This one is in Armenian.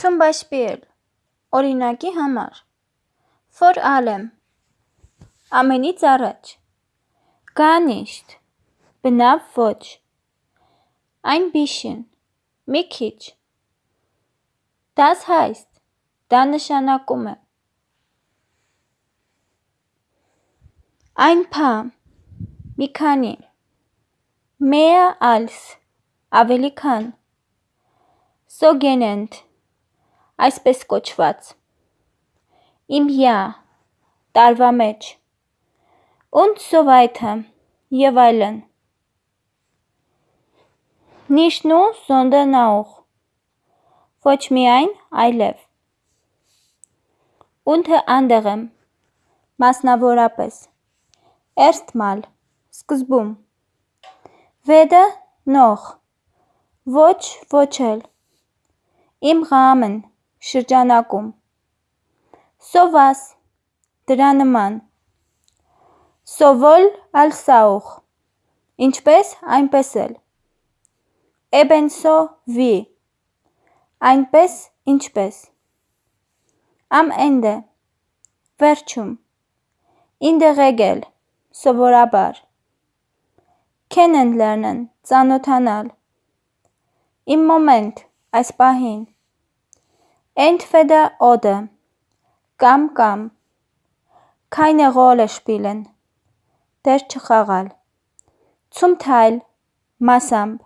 Beispiel օրինակի համար vor allem ամենից առաջ nicht բնավ ոչ ein bisschen մի քիչ das heißt դա նշանակում է ein paar մի քանի mehr als ավելի քան sogenannt այսպես կոչված. Im Jahr տարվա մեջ so weiter եւ այլն sondern auch ոչ միայն այլև unter anderem մասնավորապես erstmal սկզբում weder noch ոչ ոչ էլ im Rahmen շրջանակում sowas դրա նման als auch ինչպես այնպես էլ ebenso wie այնպես ինչպես am Ende վերջում der Regel սովորաբար kennenlernen ծանոթանալ im Moment այս պահին entweder oder. Կամ կամ keine Rolle spielen. Դեր չխաղալ zum Teil. Մասամբ